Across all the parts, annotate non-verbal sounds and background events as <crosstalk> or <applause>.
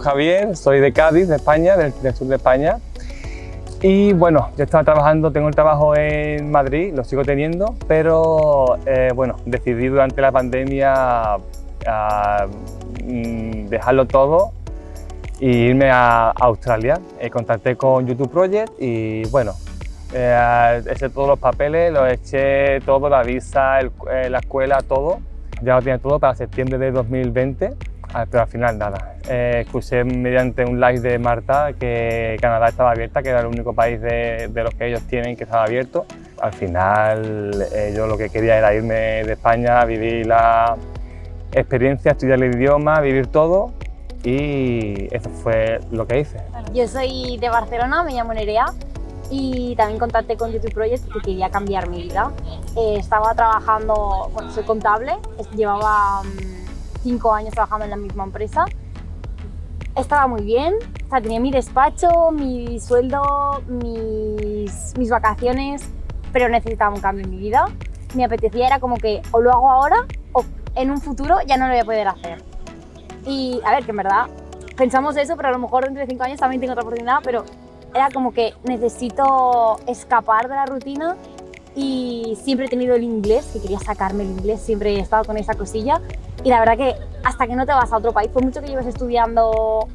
Javier, soy de Cádiz, de España, del, sur de España. Y bueno, yo estaba trabajando, tengo el trabajo en Madrid, lo sigo teniendo, pero eh, bueno, decidí durante la pandemia mm, dejarlo todo e irme a Australia. Eh, contacté con YouTube Project y bueno, eh, eché todos los papeles, lo eché todo, la visa, la escuela, todo. Ya lo tenía todo para septiembre de 2020 Ah, pero al final nada. Eh, escuché mediante un live de Marta que Canadá estaba abierta, que era el único país de, los que ellos tienen que estaba abierto. Al final eh, yo lo que quería era irme de España, vivir la experiencia, estudiar el idioma, vivir todo y eso fue lo que hice. Yo soy de Barcelona, me llamo Nerea y también contacté con YouTube Project porque quería cambiar mi vida. Eh, estaba trabajando, bueno, soy contable, llevaba mm, cinco años trabajando en la misma empresa. Estaba muy bien, o sea, tenía mi despacho, mi sueldo, mis, mis vacaciones, pero necesitaba un cambio en mi vida. Me apetecía era como que o lo hago ahora o en un futuro ya no lo voy a poder hacer. Y a ver, que en verdad pensamos eso, pero a lo mejor dentro de cinco años también tengo otra oportunidad, pero era como que necesito escapar de la rutina y siempre he tenido el inglés, que quería sacarme el inglés, siempre he estado con esa cosilla y la verdad que hasta que no te vas a otro país, por mucho que lleves estudiando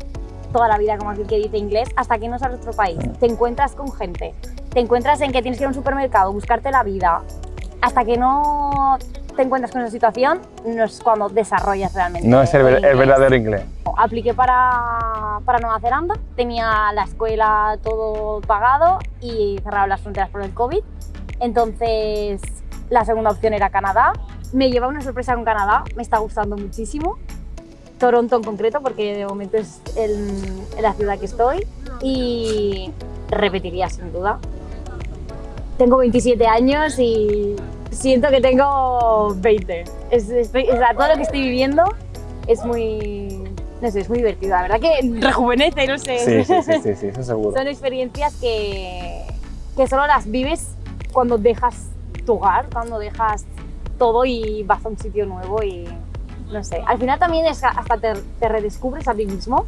toda la vida, como aquel que dice inglés, hasta que no sales a otro país, te encuentras con gente, te encuentras en que tienes que ir a un supermercado, buscarte la vida, hasta que no te encuentras con esa situación, no es cuando desarrollas realmente No es el, verdadero inglés. Apliqué para, para Nueva Zelanda, tenía la escuela todo pagado y cerraron las fronteras por el COVID, entonces la segunda opción era Canadá, me lleva una sorpresa con Canadá, me está gustando muchísimo. Toronto en concreto, porque de momento es la ciudad que estoy. Y repetiría sin duda. Tengo 27 años y siento que tengo 20. Es, todo lo que estoy viviendo es muy, no sé, es muy divertido. La verdad que <laughs> rejuvenece, no sé. Sí, sí, sí, sí, eso seguro. Son experiencias que, que solo las vives cuando dejas tu hogar, cuando dejas todo y vas a un sitio nuevo y no sé. Al final también es hasta te, redescubres a ti mismo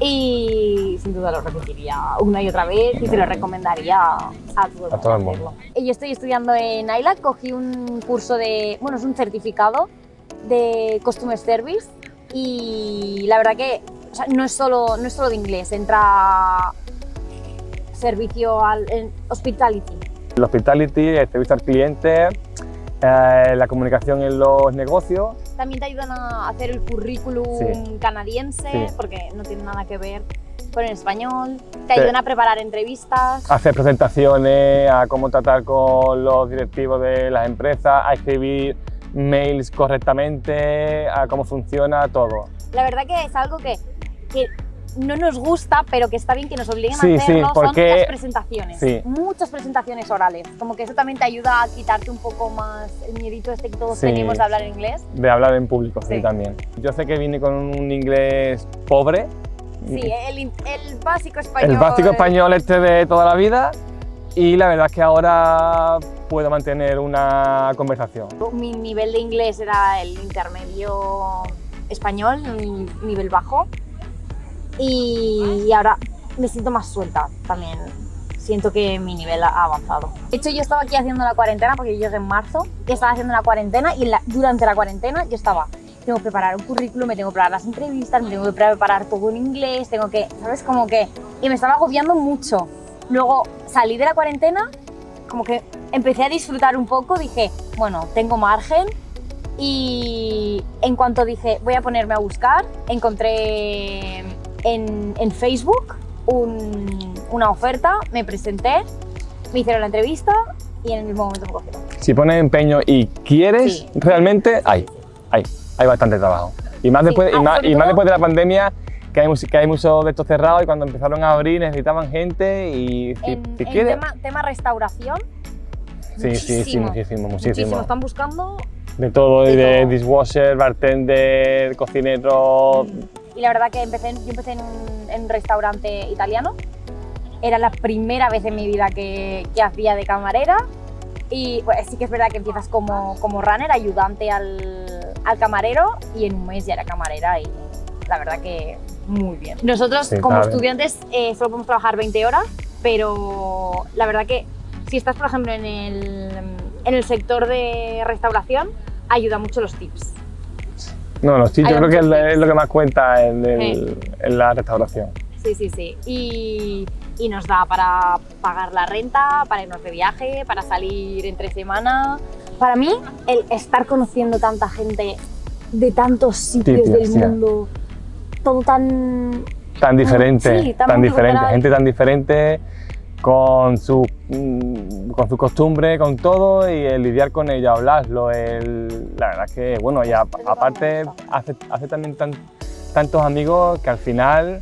y sin duda lo repetiría una y otra vez y te lo recomendaría a todo, el mundo. Yo estoy estudiando en ILAC, cogí un curso de, bueno, es un certificado de Customer Service y la verdad que no, es solo, no es solo de inglés, entra servicio al en hospitality. El hospitality, servicio al cliente, eh, la comunicación en los negocios. También te ayudan a hacer el currículum canadiense, porque no tiene nada que ver con el español. Te ayudan a preparar entrevistas. A hacer presentaciones, a cómo tratar con los directivos de las empresas, a escribir mails correctamente, a cómo funciona todo. La verdad que es algo que, que no nos gusta, pero que está bien que nos obliguen a hacerlo, son muchas presentaciones, muchas presentaciones orales. Como que eso también te ayuda a quitarte un poco más el miedito este que todos tenemos de hablar inglés. De hablar en público, sí, también. Yo sé que vine con un inglés pobre. Sí, el, el básico español. El básico español este de toda la vida y la verdad es que ahora puedo mantener una conversación. Mi nivel de inglés era el intermedio español, nivel bajo, y ahora me siento más suelta también. Siento que mi nivel ha avanzado. De hecho, yo estaba aquí haciendo la cuarentena porque yo llegué en marzo y estaba haciendo la cuarentena y durante la cuarentena yo estaba tengo que preparar un currículum, me tengo que preparar las entrevistas, me tengo que preparar todo en inglés, tengo que, ¿sabes? Como que... Y me estaba agobiando mucho. Luego salí de la cuarentena, como que empecé a disfrutar un poco, dije, bueno, tengo margen, y en cuanto dije voy a ponerme a buscar, encontré en, Facebook una oferta, me presenté, me hicieron la entrevista y en el mismo momento me cogieron. Si pones empeño y quieres, realmente hay, hay, hay bastante trabajo. Y más, después, y, más, y más después de la pandemia, que hay, que hay muchos de estos cerrados y cuando empezaron a abrir necesitaban gente y si, en, tema, tema, restauración, sí, sí, sí, muchísimo, muchísimo. Están buscando de todo, de, dishwasher, bartender, cocinero, mm y la verdad que empecé, yo empecé en un, restaurante italiano. Era la primera vez en mi vida que, que hacía de camarera y pues, sí que es verdad que empiezas como, como runner, ayudante al, al, camarero y en un mes ya era camarera y la verdad que muy bien. Nosotros Sí, como estudiantes eh, solo podemos trabajar 20 horas, pero la verdad que si estás, por ejemplo, en el, en el sector de restauración, ayuda mucho los tips. No, los tips yo creo que es, lo que más cuenta en, el- en la restauración. Sí, sí, sí. Y, y nos da para pagar la renta, para irnos de viaje, para salir entre semana. Para mí, el estar conociendo tanta gente de tantos sitios del sí. mundo, todo tan... Tan diferente, sí, tan tan diferente, gente tan diferente con su, mm, con su costumbre, con todo y el lidiar con ello, hablarlo, el, la verdad es que, bueno, y aparte hace, hace también tan- tantos amigos que al final,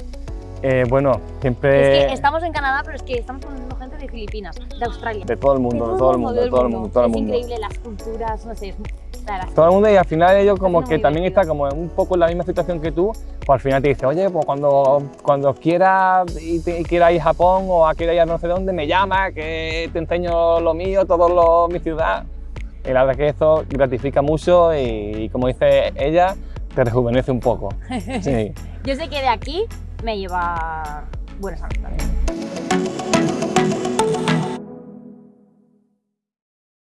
eh, bueno, siempre Es que estamos en Canadá, pero es que estamos conociendo gente de Filipinas, de Australia. de todo el mundo, de todo el mundo, de todo el mundo, todo el Es mundo. increíble las culturas, no sé, es, es Todo el mundo y al final ellos como que también está como un poco en la misma situación que tú, pues al final te dice, oye, pues cuando, cuando quieras y te, y quieras ir a Japón o a quieras ir a no sé dónde, me llama, que te enseño lo mío, todo lo, mi ciudad. Y la verdad que eso gratifica mucho y, y como dice ella, te rejuvenece un poco. <laughs> Sí. Yo sé que de aquí me lleva buenas amistades.